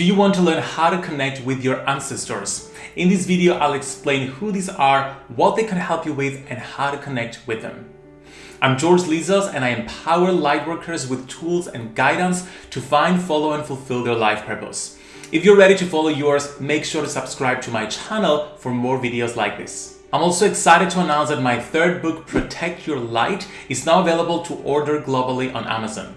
Do you want to learn how to connect with your ancestors? In this video, I'll explain who these are, what they can help you with, and how to connect with them. I'm George Lizos and I empower lightworkers with tools and guidance to find, follow, and fulfill their life purpose. If you're ready to follow yours, make sure to subscribe to my channel for more videos like this. I'm also excited to announce that my third book, Protect Your Light, is now available to order globally on Amazon.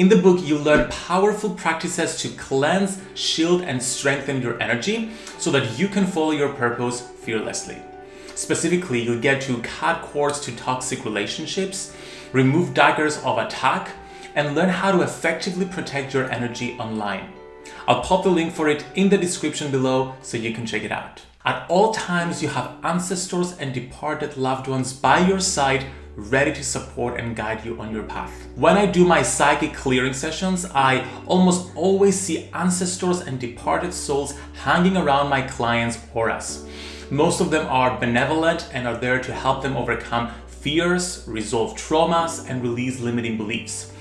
In the book, you learn powerful practices to cleanse, shield, and strengthen your energy so that you can follow your purpose fearlessly. Specifically, you'll get to cut cords to toxic relationships, remove daggers of attack, and learn how to effectively protect your energy online. I'll pop the link for it in the description below so you can check it out. At all times, you have ancestors and departed loved ones by your side ready to support and guide you on your path. When I do my psychic clearing sessions, I almost always see ancestors and departed souls hanging around my clients' auras. Most of them are benevolent and are there to help them overcome fears, resolve traumas, and release limiting beliefs.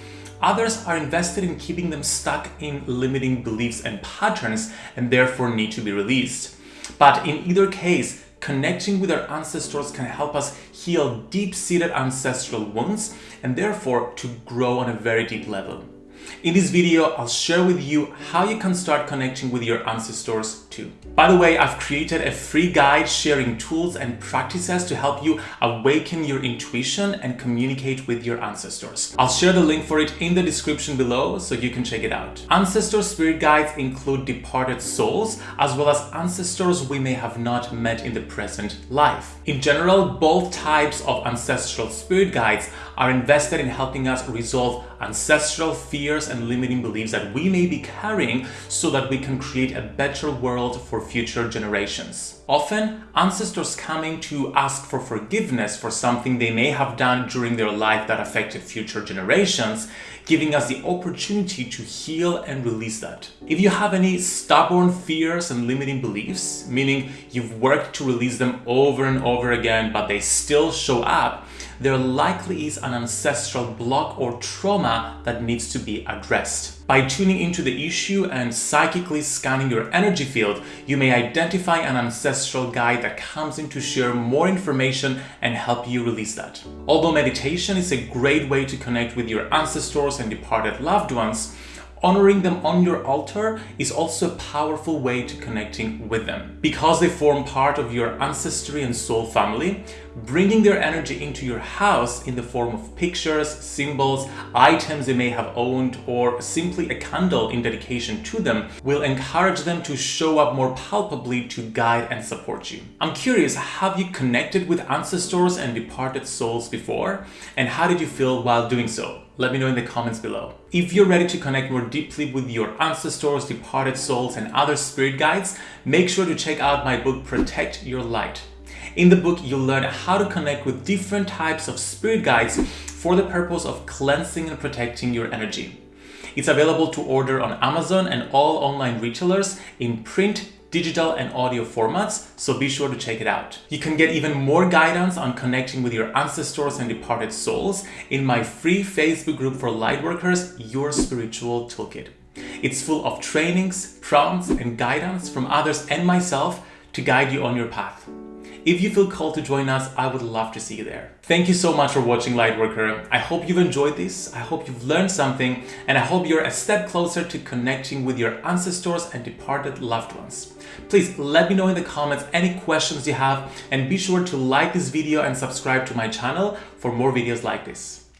Others are invested in keeping them stuck in limiting beliefs and patterns and therefore need to be released. But in either case, connecting with our ancestors can help us heal deep-seated ancestral wounds and therefore to grow on a very deep level. In this video, I'll share with you how you can start connecting with your ancestors too. By the way, I've created a free guide sharing tools and practices to help you awaken your intuition and communicate with your ancestors. I'll share the link for it in the description below so you can check it out. Ancestor spirit guides include departed souls as well as ancestors we may have not met in the present life. In general, both types of ancestral spirit guides are invested in helping us resolve ancestral fears and limiting beliefs that we may be carrying so that we can create a better world for future generations. Often, ancestors coming to ask for forgiveness for something they may have done during their life that affected future generations, giving us the opportunity to heal and release that. If you have any stubborn fears and limiting beliefs, meaning you've worked to release them over and over again, but they still show up, there likely is an ancestral block or trauma that needs to be addressed. By tuning into the issue and psychically scanning your energy field, you may identify an ancestral guide that comes in to share more information and help you release that. Although meditation is a great way to connect with your ancestors and departed loved ones, Honoring them on your altar is also a powerful way to connecting with them. Because they form part of your ancestry and soul family, bringing their energy into your house in the form of pictures, symbols, items they may have owned, or simply a candle in dedication to them will encourage them to show up more palpably to guide and support you. I'm curious, have you connected with ancestors and departed souls before? And how did you feel while doing so? Let me know in the comments below. If you're ready to connect more deeply with your ancestors, departed souls, and other spirit guides, make sure to check out my book, Protect Your Light. In the book, you'll learn how to connect with different types of spirit guides for the purpose of cleansing and protecting your energy. It's available to order on Amazon and all online retailers in print, digital and audio formats, so be sure to check it out. You can get even more guidance on connecting with your ancestors and departed souls in my free Facebook group for lightworkers, Your Spiritual Toolkit. It's full of trainings, prompts, and guidance from others and myself to guide you on your path. If you feel called to join us, I would love to see you there. Thank you so much for watching Lightworker. I hope you've enjoyed this, I hope you've learned something, and I hope you're a step closer to connecting with your ancestors and departed loved ones. Please let me know in the comments any questions you have and be sure to like this video and subscribe to my channel for more videos like this.